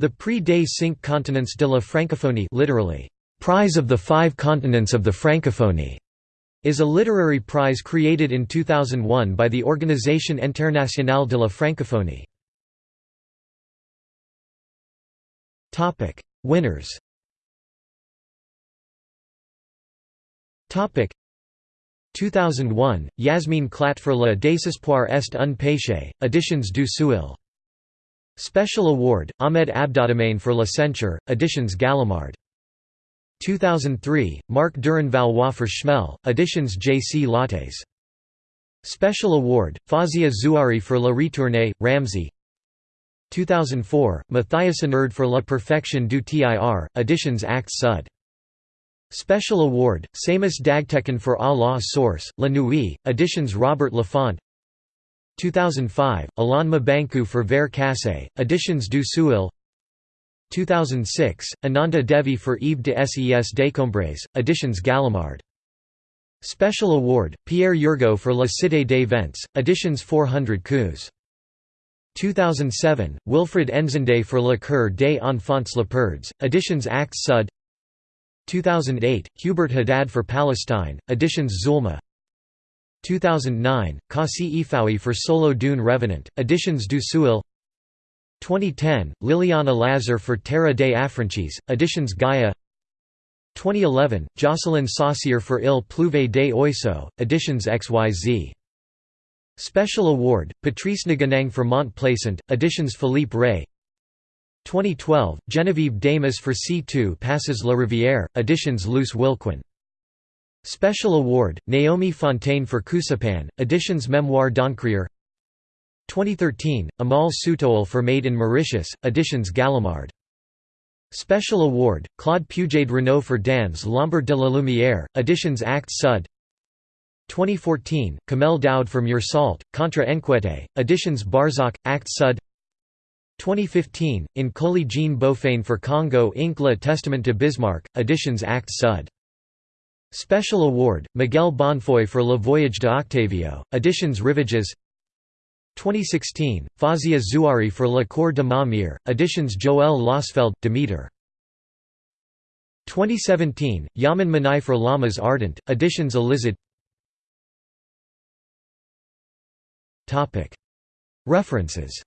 The Prix des Cinq Continents de la Francophonie literally, Prize of the Five Continents of the Francophonie, is a literary prize created in 2001 by the Organisation Internationale de la Francophonie. Winners Topic 2001, Yasmine Khlat for Le désespoir est un péché, Editions du Seuil Special Award, Ahmed Abodehman for La Censure, Editions Gallimard 2003, Marc Durin-Valois for Chamelle, Editions J. C. Lattes Special Award, Fawzia Zouari for La Retournée, Ramsay 2004, Mathias Énard for La Perfection du Tir, Editions Actes Sud Special Award, Seyhmus Dagtekin for A la Source, La Nuit, Editions Robert Laffont 2005, Alain Mabanckou for Verre Cassé, Editions du Seuil 2006, Ananda Devi for Ève de Ses Décombres, Editions Gallimard. Special Award, Pierre Yergeau for La Cité des Vents, Editions 400 coups. 2007, Wilfried N'Sondé for Le Coeur des Enfants Leopards, Editions Actes Sud. 2008, Hubert Haddad for Palestine, Editions Zulma 2009, Kossi Efoui for Solo d'un Revenant, Editions du Seuil 2010, Liliana Lazar for Terre des Affranchis, Editions Gaia. 2011, Jocelyne Saucier for Il Pleuve des Oiseaux, Editions XYZ. Special Award, Patrice Nganang for Mont Plaisant, Editions Philippe Rey. 2012, Genevieve Damas for Si tu Passes la Rivière, Editions Luce Wilquin Special Award, Naomi Fontaine for Kuessipan, Editions Memoire d'Encrier. 2013, Amal Sewtohul for Made in Mauritius, Editions Gallimard. Special Award, Claude Pujade-Renaud for Dans l'ombre de la lumière, Editions Actes Sud. 2014, Kamel Daoud for Meursault, Contre Enquete, Editions Barzakh, Actes Sud. 2015, In Koli Jean Bofane for Congo Inc. Le Testament de Bismarck, Editions Actes Sud Special Award, Miguel Bonnefoy for Le Voyage de Octavio, Editions Rivages. 2016, Fawzia Zouari for Le Corps de ma Mère, Editions Joëlle Losfeld, Demeter. 2017, Yamen Manai for L'Amas Ardent, Editions Elyzad. References